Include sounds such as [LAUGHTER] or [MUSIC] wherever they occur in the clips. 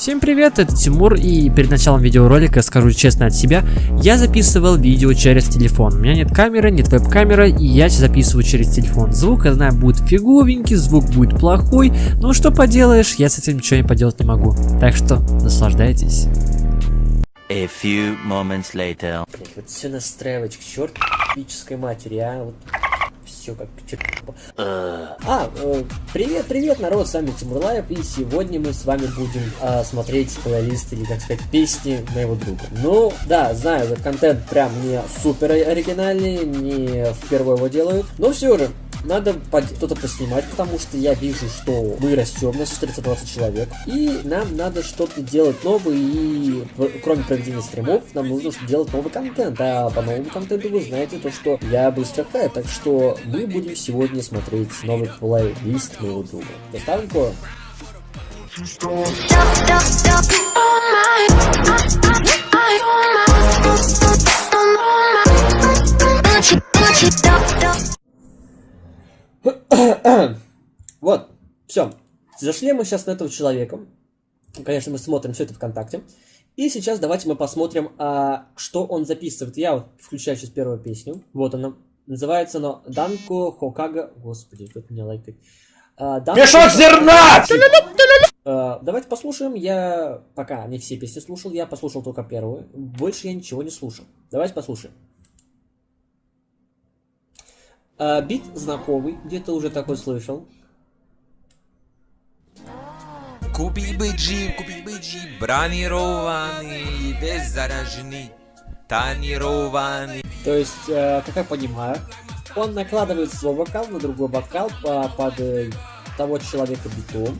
Всем привет, это Тимур, и перед началом видеоролика скажу честно от себя, я записывал видео через телефон. У меня нет камеры, нет веб-камеры, и я записываю через телефон. Звук, я знаю, будет фиговенький, звук будет плохой, но что поделаешь, я с этим ничего не поделать не могу. Так что, наслаждайтесь. A few moments later. Вот все настраивать к черту матери, а? Вот все как А, э, привет, привет, народ, с вами Тимурлаев, и сегодня мы с вами будем э, смотреть плейлист, или, так сказать, песни моего друга. Ну, да, знаю, этот контент прям не супер оригинальный, не впервые его делают, но все же, надо что-то поснимать, потому что я вижу, что мы растем, нас 420 человек, и нам надо что-то делать новое, и кроме проведения стримов, нам нужно делать новый контент, а по новому контенту вы знаете то, что я быстро хай, так что мы будем сегодня смотреть новый плейлист моего друга. Доставим кое? [COUGHS] вот, все. Зашли мы сейчас на этого человека. Конечно, мы смотрим все это ВКонтакте. И сейчас давайте мы посмотрим, а, что он записывает. Я вот включаю сейчас первую песню. Вот она. Называется она Данко Хокага. Господи, тут меня лайкает. А, Данко... Мешок зерна! А, давайте послушаем. Я пока не все песни слушал, я послушал только первую. Больше я ничего не слушал. Давайте послушаем. А, бит знакомый, где-то уже такой слышал. Купи бы джип, купи бы джип, бронированный, беззараженный, тонированный. То есть, э, как я понимаю, он накладывает свой бокал на другой бокал по, под э, того человека битом,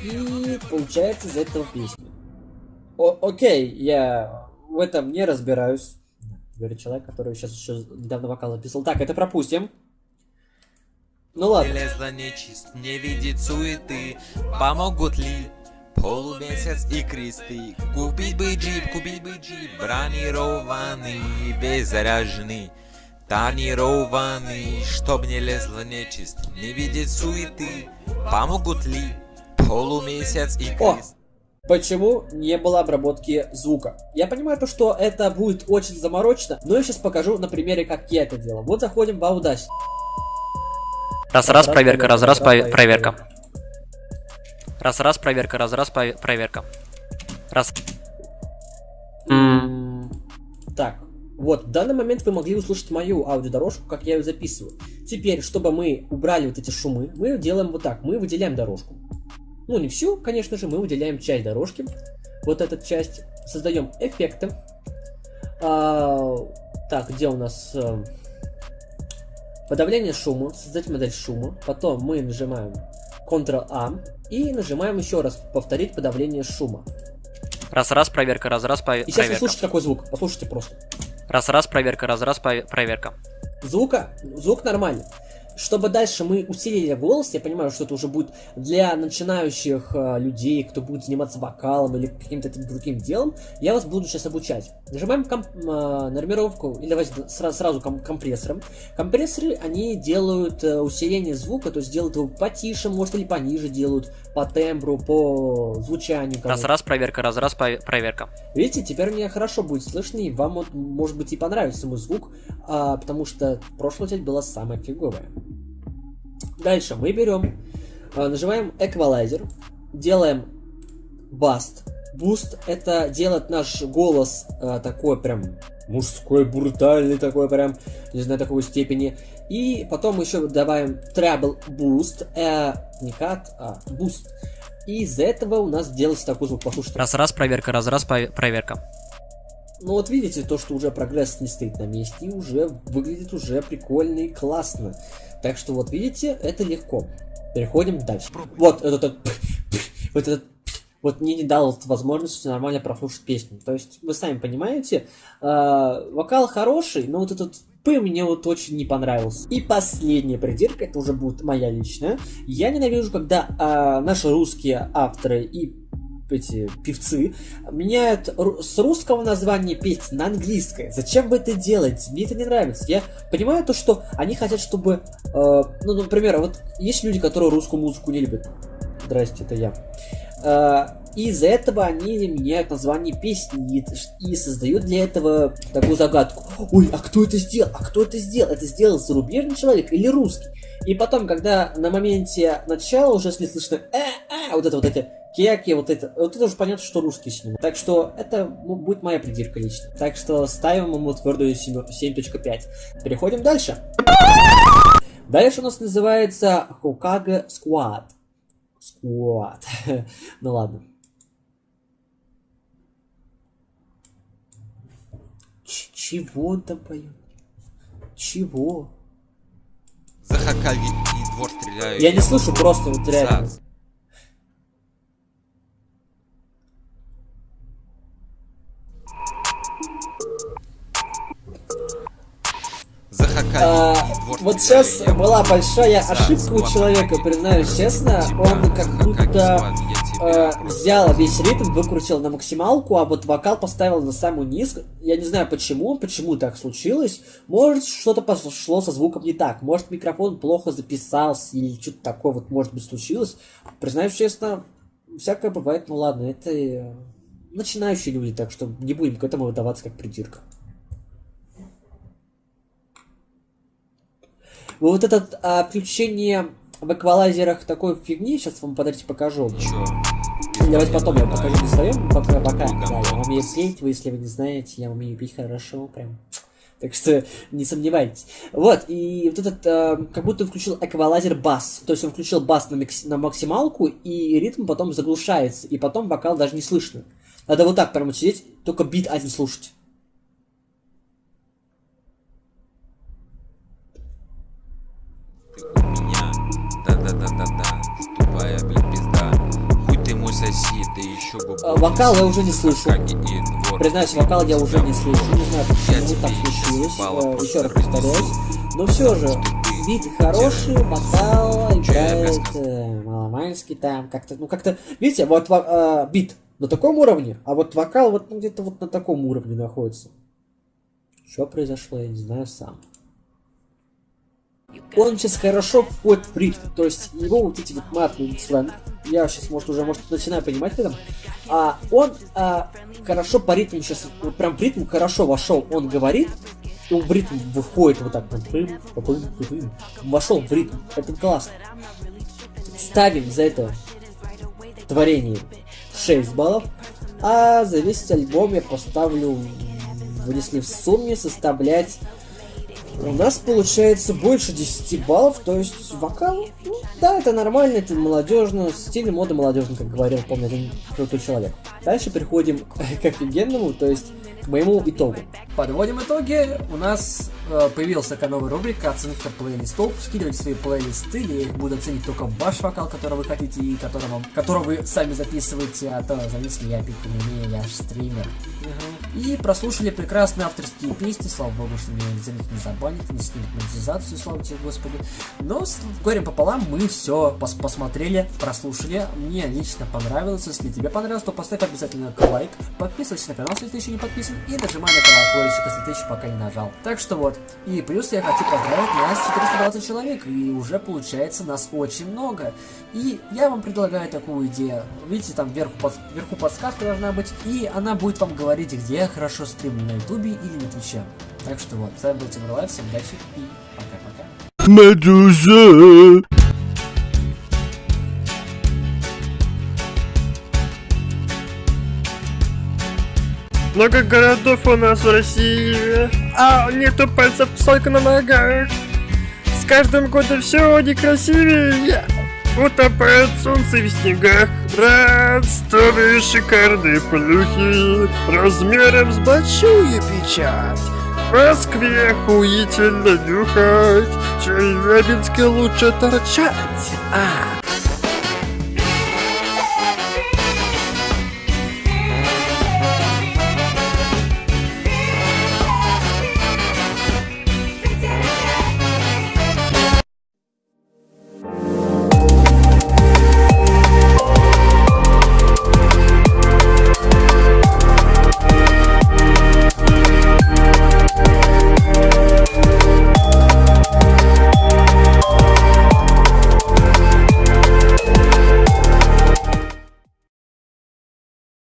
и получается из этого песня. О, окей, я в этом не разбираюсь. Говорит человек, который сейчас еще недавно вокал записал. Так, это пропустим. Ну ладно. Лезла нечист, не видит суеты, помогут ли полумесяц и кресты? Купить бы джип, купить бы джип, бронированный, беззаряженный. Тонированный, чтоб не лезла нечист, не видит суеты, помогут ли полумесяц и крест? Почему не было обработки звука? Я понимаю то, что это будет очень заморочно, но я сейчас покажу на примере, как я это делал. Вот заходим в Audacity. Раз-раз, проверка, раз-раз, проверка. Раз-раз, проверка, раз-раз, проверка. Раз. Так, вот, в данный момент вы могли услышать мою аудиодорожку, как я ее записываю. Теперь, чтобы мы убрали вот эти шумы, мы делаем вот так, мы выделяем дорожку. Ну, не всю, конечно же, мы выделяем часть дорожки. Вот эту часть. Создаем эффекты. А, так, где у нас... Подавление шума, создать модель шума. Потом мы нажимаем Ctrl-A и нажимаем еще раз повторить подавление шума. Раз-раз, проверка, раз-раз, проверка. И сейчас вы слушайте какой звук, послушайте просто. Раз-раз, проверка, раз-раз, проверка. Звука, звук нормальный. Чтобы дальше мы усилили голос, я понимаю, что это уже будет для начинающих э, людей, кто будет заниматься вокалом или каким-то другим делом, я вас буду сейчас обучать. Нажимаем комп э, нормировку, или давайте сразу, сразу ком компрессором. Компрессоры, они делают э, усиление звука, то есть делают его потише, может, или пониже делают, по тембру, по звучанию. Раз-раз, проверка, раз-раз, проверка. Видите, теперь мне хорошо будет слышно, и вам, вот, может быть, и понравится мой звук, а, потому что прошлая часть была самая фиговая. Дальше мы берем, а, нажимаем эквалайзер, делаем баст. Буст это делает наш голос а, такой прям мужской, брутальный такой прям, не знаю, такой степени. И потом еще добавим treble boost, э, не cut, а boost. И из этого у нас делается такой звук, послушайте. Раз-раз, проверка, раз-раз, проверка. Ну вот видите, то, что уже прогресс не стоит на месте, и уже выглядит уже прикольно и классно. Так что вот видите, это легко. Переходим дальше. Вот этот, [LAUGHS] вот этот, вот мне не дал возможности нормально прослушать песню. То есть, вы сами понимаете, э, вокал хороший, но вот этот П мне вот очень не понравился. И последняя придирка, это уже будет моя личная. Я ненавижу, когда э, наши русские авторы и эти певцы меняют с русского названия песни на английское. Зачем вы это делаете? Мне это не нравится. Я понимаю то, что они хотят, чтобы... Э, ну, например, вот есть люди, которые русскую музыку не любят. Здрасте, это я. Э, из-за этого они меняют название песни и, создают для этого такую загадку. Ой, а кто это сделал? А кто это сделал? Это сделал зарубежный человек или русский? И потом, когда на моменте начала уже слышно э, э, вот это вот эти кеки, вот это, вот это уже понятно, что русский снимут. Так что это ну, будет моя придирка лично. Так что ставим ему твердую 7.5. Переходим дальше. Дальше у нас называется Хокага Squad. [LAUGHS] Squad. ну ладно. Ч чего он там поет? Чего? За Хакаги и двор стреляю. Я не слышу, просто вот реально. За- А, вот сейчас была большая ошибка у человека, признаюсь честно. Он как будто э, взял весь ритм, выкрутил на максималку, а вот вокал поставил на самую низ. Я не знаю почему, почему так случилось. Может, что-то пошло со звуком не так. Может, микрофон плохо записался или что-то такое вот может быть случилось. Признаюсь честно, всякое бывает. Ну ладно, это э, начинающие люди, так что не будем к этому выдаваться как придирка. Вот это а, включение в эквалайзерах такой фигни, сейчас вам подождите покажу. Чё? Давайте потом я покажу на своем, пока, пока. Ой, Да, я умею петь, вы если вы не знаете, я умею петь хорошо, прям. Так что не сомневайтесь. Вот, и вот этот, а, как будто включил эквалайзер бас. То есть он включил бас на, микс- на максималку, и ритм потом заглушается, и потом вокал даже не слышно. Надо вот так прямо сидеть, только бит один слушать. Ты у меня. Да-да-да-да-да. Тупая, блин, пизда. Хуй ты мой сосед, да еще бы... А, вокал я уже не слышу. Признаюсь, вокал я уже не слышу, не знаю, почему так случилось. Э, Еще раз повторяюсь. Но все же, бит хороший, вокал играет э, маломальский там, как-то, ну как-то, видите, вот во- э, бит на таком уровне, а вот вокал вот ну, где-то вот на таком уровне находится. Что произошло, я не знаю сам. Он сейчас хорошо входит в ритм, то есть его вот эти вот матные сленг, я сейчас, может, уже, может, начинаю понимать в этом, а он а, хорошо по ритму сейчас, прям в ритм хорошо вошел, он говорит, он в ритм выходит вот так, вошел в ритм, это классно. Ставим за это творение 6 баллов, а за весь альбом я поставлю, если в сумме составлять у нас получается больше 10 баллов, то есть вокал, ну, да, это нормально, это молодежно, стиль моды молодежный, как говорил, помню, один крутой человек. Дальше переходим [LAUGHS] к офигенному, то есть к моему итогу. Подводим итоги. У нас э, появилась такая новая рубрика оценка плейлистов. Скидывайте свои плейлисты, я их буду оценить только ваш вокал, который вы хотите и который вам, который вы сами записываете, а то, знаете ли, я пить не умею, я же стример. И прослушали прекрасные авторские песни, слава богу, что меня за них не забанят, не снимут монетизацию, слава тебе, Господи. Но с горем пополам мы все пос посмотрели, прослушали. Мне лично понравилось. Если тебе понравилось, то поставь обязательно лайк, подписывайся на канал, если ты еще не подписан, и нажимай на колокольчик, если ты еще пока не нажал. Так что вот. И плюс я хочу поздравить нас 420 человек, и уже получается нас очень много. И я вам предлагаю такую идею. Видите, там вверху, под- вверху подсказка должна быть, и она будет вам говорить, где я хорошо стримлю, на ютубе или на твиче. Так что вот, с вами был Тимур Лайв, всем удачи и пока-пока. Медуза. Много городов у нас в России, а нету пальцев только на ногах. С каждым годом все некрасивее. Утопает солнце в снегах Ростовые шикарные плюхи Размером с большую печать В Москве охуительно нюхать В Челябинске лучше торчать А,